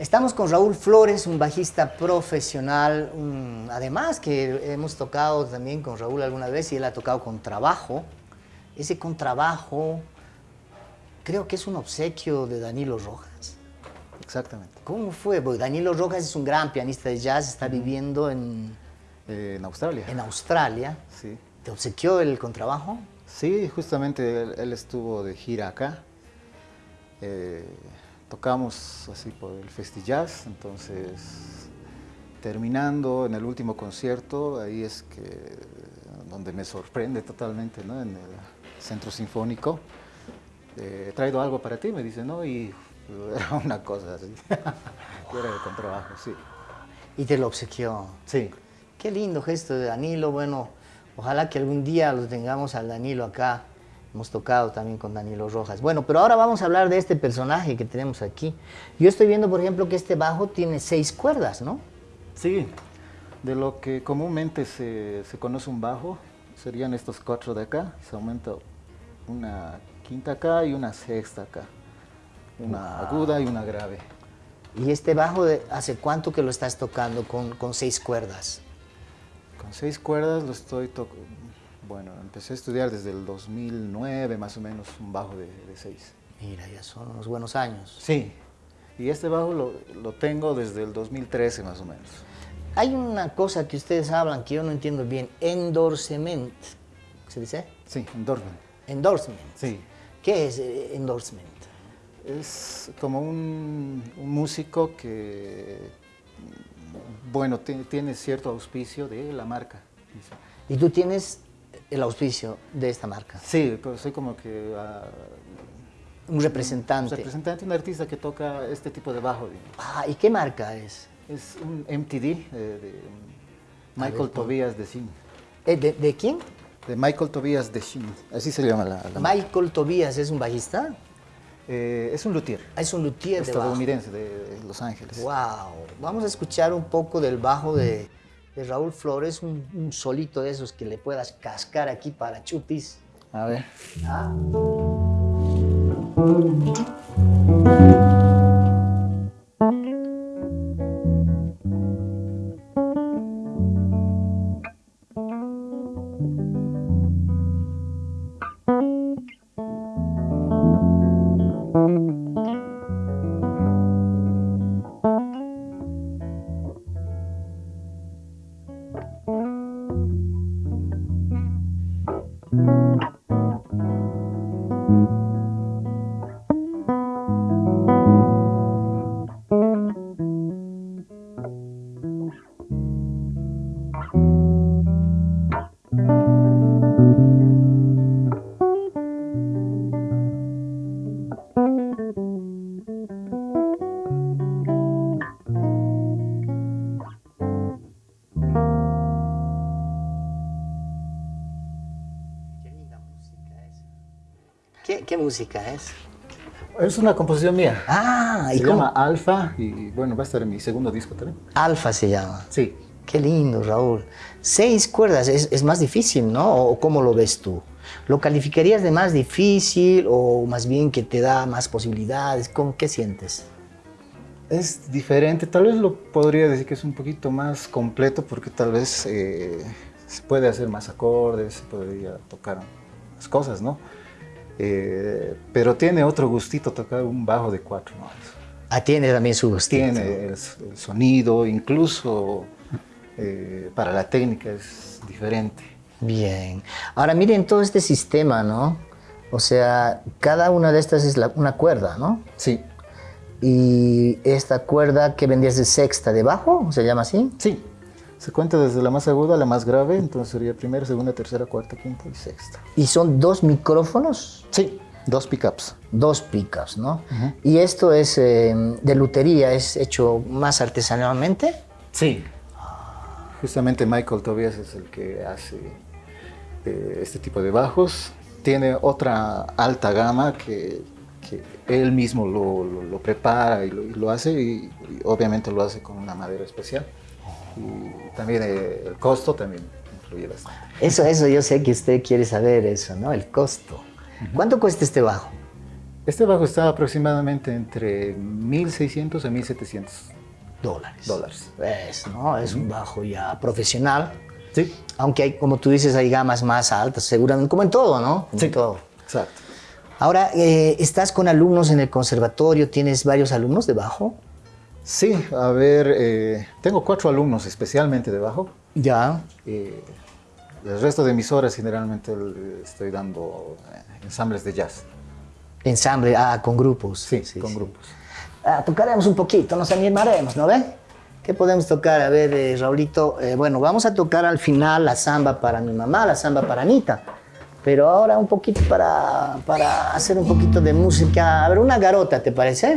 Estamos con Raúl Flores, un bajista profesional, además que hemos tocado también con Raúl alguna vez y él ha tocado con trabajo. Ese contrabajo creo que es un obsequio de Danilo Rojas. Exactamente. ¿Cómo fue? Porque Danilo Rojas es un gran pianista de jazz, está viviendo en... Eh, en Australia. En Australia. Sí. ¿Te obsequió el contrabajo? Sí, justamente él, estuvo de gira acá. Eh, tocamos así por el Festi Jazz, entonces terminando en el último concierto, ahí es que donde me sorprende totalmente, ¿no? En el Centro Sinfónico. Eh, he traído algo para ti, me dice, ¿no? Y era una cosa así. era de contrabajo, sí. ¿Y te lo obsequió? Sí. Qué lindo gesto de Danilo, bueno, ojalá que algún día lo tengamos al Danilo acá Hemos tocado también con Danilo Rojas. Bueno, pero ahora vamos a hablar de este personaje que tenemos aquí. Yo estoy viendo, por ejemplo, que este bajo tiene seis cuerdas, ¿no? Sí, de lo que comúnmente se, conoce un bajo, serían estos cuatro de acá. Se aumenta una quinta acá y una sexta acá. Una aguda y una grave. ¿Y este bajo hace cuánto que lo estás tocando con, con seis cuerdas? Con seis cuerdas lo estoy tocando bueno, empecé a estudiar desde el 2009, más o menos, un bajo de, de seis. Mira, ya son unos buenos años. Sí, y este bajo lo, lo, tengo desde el 2013, más o menos. Hay una cosa que ustedes hablan que yo no entiendo bien, endorsement, ¿se dice? Sí, endorsement. Endorsement. Sí. ¿Qué es eh, endorsement? Es como un, un músico que, bueno, tiene cierto auspicio de la marca. ¿Y tú tienes el auspicio de esta marca. Sí, pues soy como que... Ah, un representante. Un representante, un artista que toca este tipo de bajo. Ah, ¿y qué marca es? Es un MTD eh, de Michael Tobias de Shin. Eh, ¿De, quién? De Michael Tobias de Shin, así se llama la, la Michael Tobias es un bajista. Eh, es un luthier. Ah, es un luthier estadounidense de, de, Los Ángeles. Wow. Vamos a escuchar un poco del bajo de de Raúl Flores, un, solito de esos que le puedas cascar aquí para chupis. A ver. ¿Ah? Música es? Es una composición mía. Ah, ¿y se llama Alfa y bueno, va a estar en mi segundo disco también. Alfa se llama. Sí. Qué lindo, Raúl. Seis cuerdas es, más difícil, ¿no? ¿O cómo lo ves tú? ¿Lo calificarías de más difícil o más bien que te da más posibilidades? ¿Cómo, ¿Qué sientes? Es diferente, tal vez lo podría decir que es un poquito más completo porque tal vez eh, se puede hacer más acordes, se podría tocar más cosas, ¿no? Eh, pero tiene otro gustito tocar un bajo de cuatro notas. Ah, tiene también su gustito. Tiene el, sonido, incluso eh, para la técnica es diferente. Bien. Ahora miren todo este sistema, ¿no? O sea, cada una de estas es una cuerda, ¿no? Sí. ¿Y esta cuerda que vendías de sexta de bajo, se llama así? Sí. Se cuenta desde la más aguda a la más grave, entonces sería primera, segunda, tercera, cuarta, quinta y sexta. ¿Y son dos micrófonos? Sí, dos pickups. Dos pickups, ¿no? ¿Y esto es eh, de lutería, es hecho más artesanalmente? Sí. Justamente Michael Tobias es el que hace eh, este tipo de bajos. Tiene otra alta gama que, él mismo lo, prepara y lo, hace y obviamente lo hace con una madera especial y también eh, el costo también influye bastante. Eso, eso, yo sé que usted quiere saber eso, ¿no? El costo. ¿Cuánto cuesta este bajo? Este bajo está aproximadamente entre 1.600 a 1.700 dólares. dólares. Es, ¿no? es un bajo ya profesional. Sí. Aunque hay, como tú dices, hay gamas más altas, seguramente, como en todo, ¿no? Como Sí. en todo. Exacto. Ahora, eh, estás con alumnos en el conservatorio, ¿tienes varios alumnos de bajo? Sí, a ver, eh, tengo cuatro alumnos especialmente de bajo. Ya. Eh, el resto de mis horas generalmente estoy dando eh, ensambles de jazz. Ensamble, ah, con grupos. Sí, con grupos. Ah, tocaremos un poquito, nos animaremos, ¿no ven? ¿Qué podemos tocar? A ver, eh, Raulito, eh, bueno, vamos a tocar al final la samba para mi mamá, la samba para Anita, pero ahora un poquito para, para hacer un poquito de música. A ver, una garota, ¿te parece?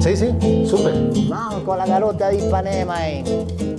Sí, sí, súper. Con la garota de Ipanema. eh.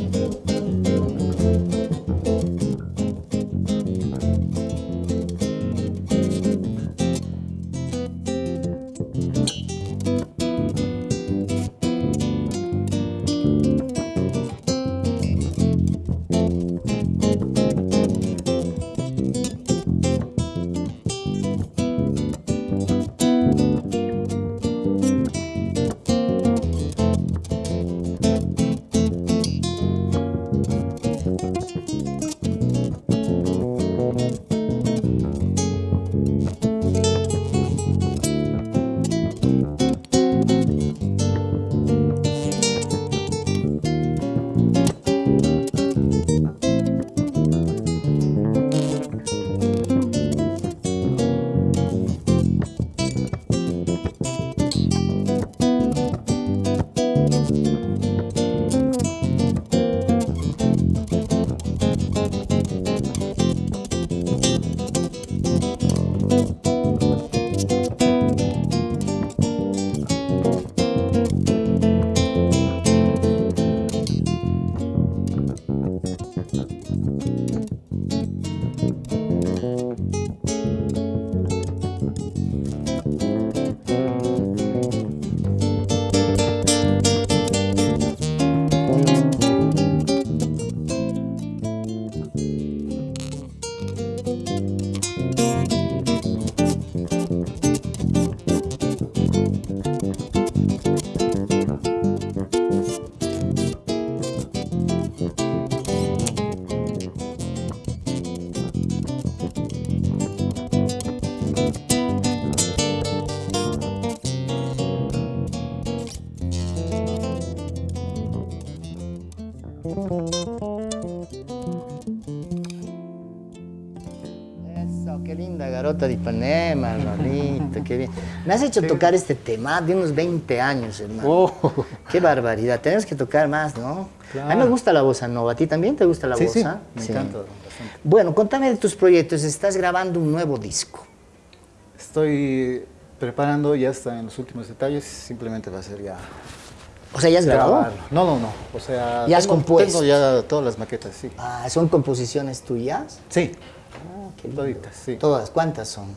Qué linda garota de Ipanema, Raulito, qué bien. Me has hecho tocar este tema de unos 20 años, hermano. Oh. Qué barbaridad, tenemos que tocar más, ¿no? A mí me gusta la bossa nova, ¿a ti también te gusta la Sí, sí, bossa? me encanta bastante. Bueno, contame de tus proyectos, estás grabando un nuevo disco. Estoy preparando, ya está en los últimos detalles, simplemente va a ser ya... O sea, ¿ya has grabado? No, no, no, o sea... ¿Ya has tengo, compuesto? Tengo ya todas las maquetas, sí. Ah, ¿Son composiciones tuyas? Sí. Toditas, sí. ¿Todas? ¿Cuántas son?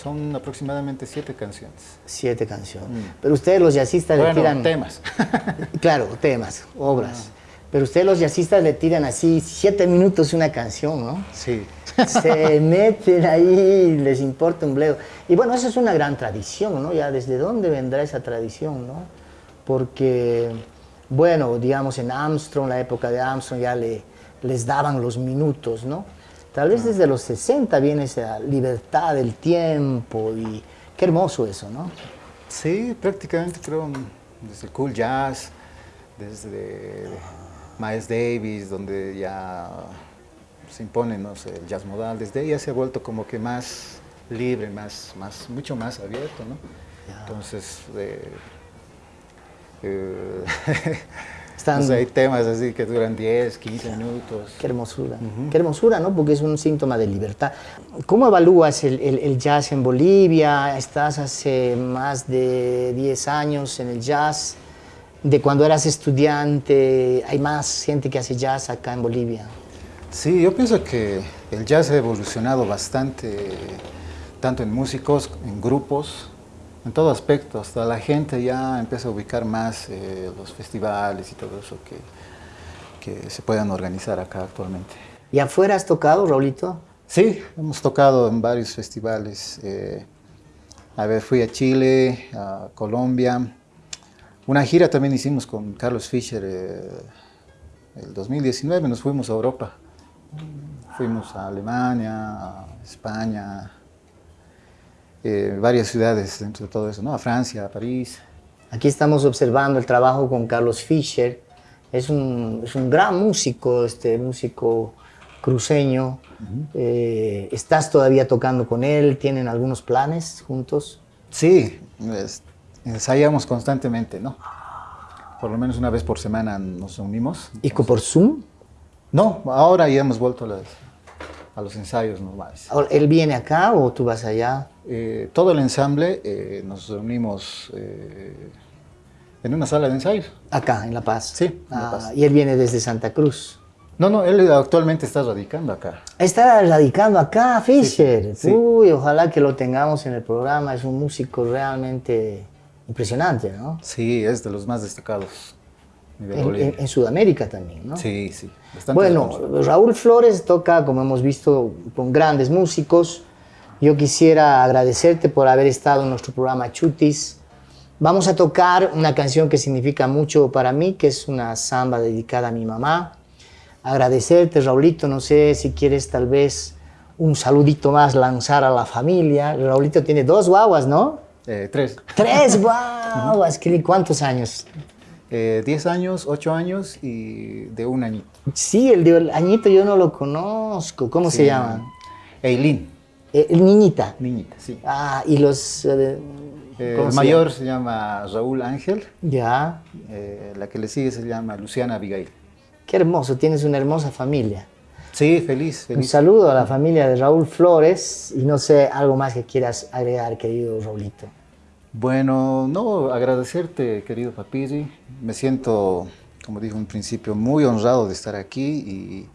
Son aproximadamente siete canciones. Siete canciones. Pero ustedes los jazzistas le tiran... temas. Claro, temas, obras. Pero ustedes los jazzistas le tiran así siete minutos una canción, ¿no? sí. Se meten ahí, les importa un bledo. Y bueno, eso es una gran tradición, ¿no? Ya desde dónde vendrá esa tradición, ¿no? Porque, bueno, digamos en Armstrong, la época de Armstrong, ya le, les daban los minutos, ¿no? Tal vez desde los 60 viene esa libertad del tiempo y qué hermoso eso, ¿no? Sí, prácticamente creo desde el cool jazz, desde Miles Davis, donde ya se impone no sé, el jazz modal, desde ahí ya se ha vuelto como que más libre, más, más, mucho más abierto, ¿no? Entonces, eh, eh, Están- hay temas así que duran 10, 15 minutos. Qué hermosura, qué hermosura, ¿no? Porque es un síntoma de libertad. ¿Cómo evalúas el, el- el jazz en Bolivia? Estás hace más de 10 años en el jazz. De cuando eras estudiante, ¿hay más gente que hace jazz acá en Bolivia? Sí, yo pienso que el jazz ha evolucionado bastante, tanto en músicos, en grupos, en todo aspecto. Hasta la gente ya empieza a ubicar más eh, los festivales y todo eso que, que se puedan organizar acá actualmente. ¿Y afuera has tocado, Raulito? Sí, hemos tocado en varios festivales. eh, A ver, fui a Chile, a Colombia. Una gira también hicimos con Carlos Fischer eh, el 2019, nos fuimos a Europa. Fuimos a Alemania, a España, eh, varias ciudades dentro de todo eso, ¿no? A Francia, a París. Aquí estamos observando el trabajo con Carlos Fischer. Es un, es un gran músico, este músico cruceño. Eh, ¿Estás todavía tocando con él? ¿Tienen algunos planes juntos? Sí, ensayamos constantemente, ¿no? Por lo menos una vez por semana nos unimos. ¿Y por Zoom? No, ahora ya hemos vuelto a, las, a los ensayos normales. ¿Él viene acá o tú vas allá? Eh, todo el ensamble eh, nos reunimos en una sala de ensayos. Acá, en La Paz. Sí, en La Ah, Paz. y él viene desde Santa Cruz. No, no, él actualmente está radicando acá. Está radicando acá, Fischer. sí. Uy, ojalá que lo tengamos en el programa. Es un músico realmente impresionante, ¿no? Sí, es de los más destacados En, en- en Sudamérica también, ¿no? Sí, sí. Bueno. Raúl Flores toca, como hemos visto, con grandes músicos. Yo quisiera agradecerte por haber estado en nuestro programa Chutis. Vamos a tocar una canción que significa mucho para mí, que es una samba dedicada a mi mamá. Agradecerte, Raulito, no sé si quieres tal vez un saludito más lanzar a la familia. Raulito tiene dos guaguas, ¿no? Eh, tres. Tres guaguas, ¿qué- ¿cuántos años? Eh, diez años, ocho años y de un añito. Sí, el de el añito yo no lo conozco. ¿Cómo se llama? Eileen, Eh, el niñita. niñita, sí. Ah, y los... eh, Eh, ¿cómo el se mayor se llama Raúl Ángel? Ya, eh, la que le sigue se llama Luciana Abigail. qué hermoso, tienes una hermosa familia. Sí, feliz, Un feliz. saludo a la familia de Raúl Flores y no sé, algo más que quieras agregar, querido Raulito. Bueno, no, agradecerte, querido Papiri. Me siento, como dije en principio, muy honrado de estar aquí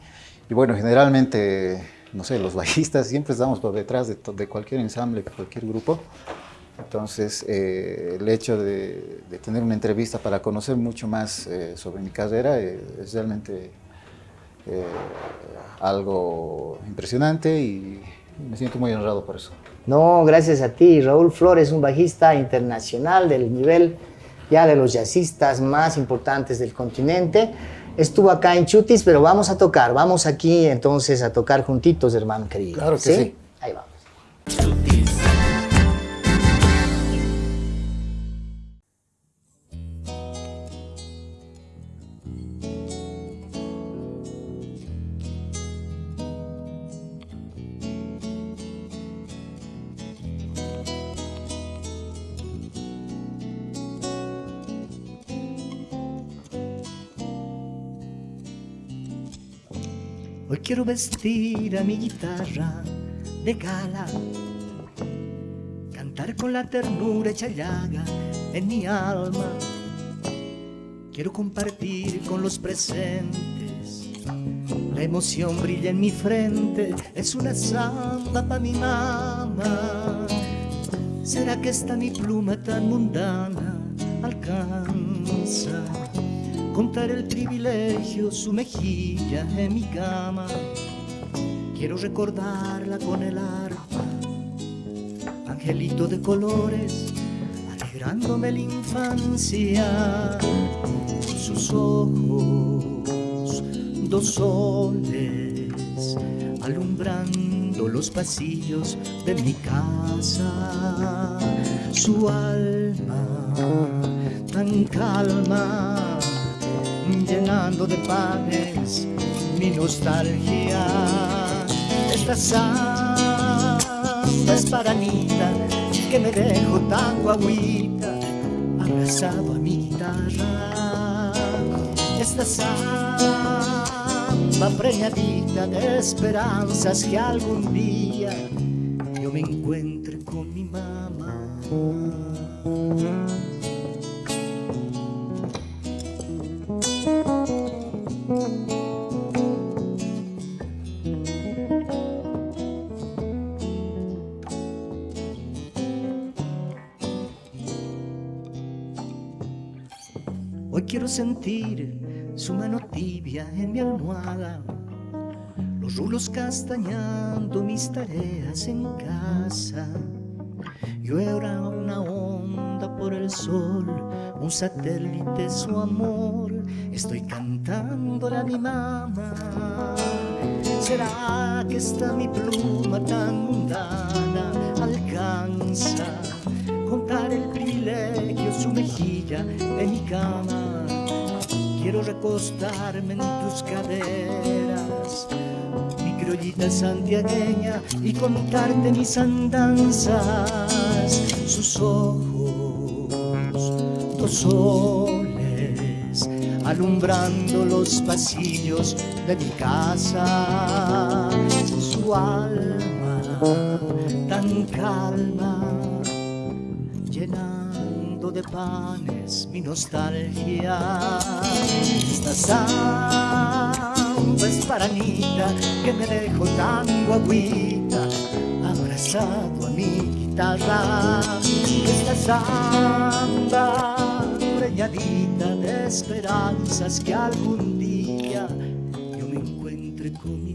y, bueno, generalmente, no sé, los bajistas siempre estamos por detrás de, cualquier ensamble, cualquier grupo. Entonces, eh, el hecho de, de tener una entrevista para conocer mucho más eh, sobre mi carrera eh, es realmente eh, algo impresionante y me siento muy honrado por eso. No, gracias a ti. Raúl Flores, un bajista internacional del nivel ya de los jazzistas más importantes del continente. Estuvo acá en Chutis, pero vamos a tocar. Vamos aquí entonces a tocar juntitos, hermano querido. Claro que sí. Ahí vamos. Quiero vestir a mi guitarra de gala, cantar con la ternura hecha llaga en mi alma. Quiero compartir con los presentes, la emoción brilla en mi frente, es una samba para mi mamá. ¿Será que esta mi pluma tan mundana alcanza? Contar el privilegio, su mejilla en mi cama. Quiero recordarla con el arpa, angelito de colores, alegrándome la infancia. Sus ojos, dos soles, alumbrando los pasillos de mi casa. Su alma tan calma, llenando de panes mi nostalgia. Esta samba es para Anita, que me dejo tan guaguita, abrazado a mi guitarra. Esta samba preñadita de esperanzas que algún día yo me encuentre con mi mamá. Quiero sentir su mano tibia en mi almohada, los rulos castañando mis tareas en casa. Yo era una onda por el sol, un satélite su amor. Estoy cantando a mi mamá. ¿Será que está mi pluma tan mundana alcanza contar el privilegio, su mejilla en mi cama? Quiero recostarme en tus caderas criollita santiagueña y contarte mis andanzas, sus ojos, dos soles, alumbrando los pasillos de mi casa, su alma tan calma, de panes mi nostalgia. Esta Esparanita que me dejó tan guaguita abrazado a mi guitarra esta samba preñadita de esperanzas que algún día yo me encuentre con